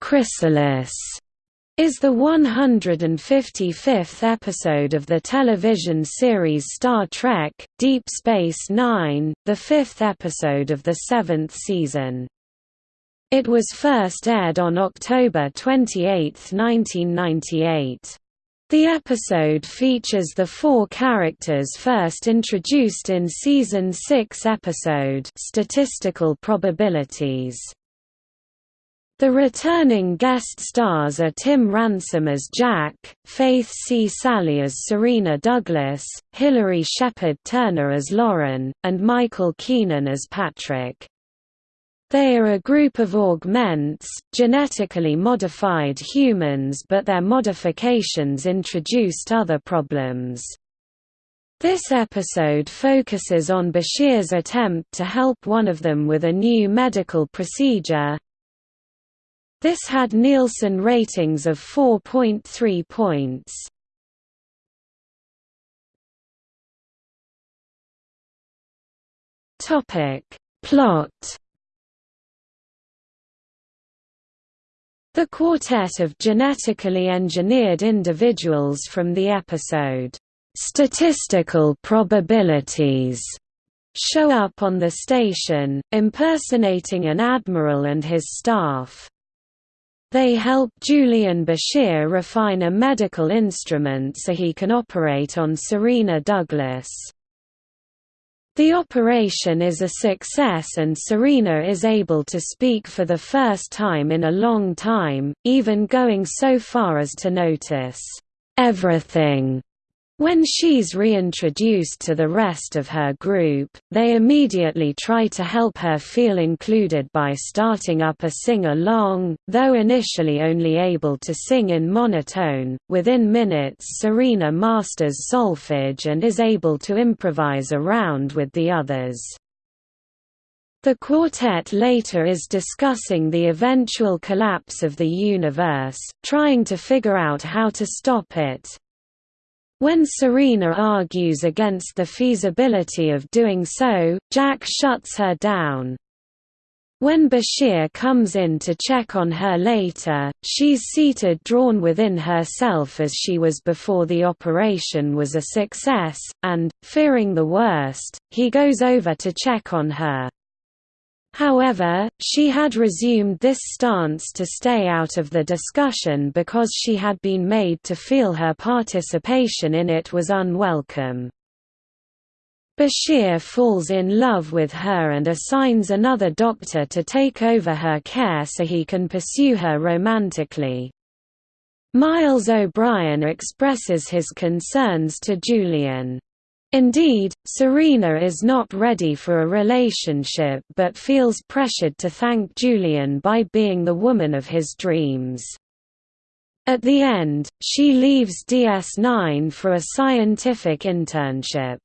Chrysalis is the 155th episode of the television series Star Trek, Deep Space Nine, the fifth episode of the seventh season. It was first aired on October 28, 1998. The episode features the four characters first introduced in Season 6 episode Statistical Probabilities. The returning guest stars are Tim Ransom as Jack, Faith C. Salie as Sarina Douglas, Hilary Shepard Turner as Lauren, and Michael Keenan as Patrick. They are a group of augments, genetically modified humans but their modifications introduced other problems. This episode focuses on Bashir's attempt to help one of them with a new medical procedure. This had Nielsen ratings of 4.3 points. Topic: Plot The quartet of genetically engineered individuals from the episode, "'Statistical Probabilities' show up on the station, impersonating an admiral and his staff. They help Julian Bashir refine a medical instrument so he can operate on Sarina Douglas. The operation is a success and Sarina is able to speak for the first time in a long time, even going so far as to notice everything when she's reintroduced to the rest of her group, they immediately try to help her feel included by starting up a sing-along, though initially only able to sing in monotone. Within minutes Sarina masters solfege and is able to improvise around with the others. The quartet later is discussing the eventual collapse of the universe, trying to figure out how to stop it, when Sarina argues against the feasibility of doing so, Jack shuts her down. When Bashir comes in to check on her later, she's seated drawn within herself as she was before the operation was a success, and, fearing the worst, he goes over to check on her. However, she had resumed this stance to stay out of the discussion because she had been made to feel her participation in it was unwelcome. Bashir falls in love with her and assigns another doctor to take over her care so he can pursue her romantically. Miles O'Brien expresses his concerns to Julian. Indeed, Sarina is not ready for a relationship but feels pressured to thank Julian by being the woman of his dreams. At the end, she leaves DS9 for a scientific internship.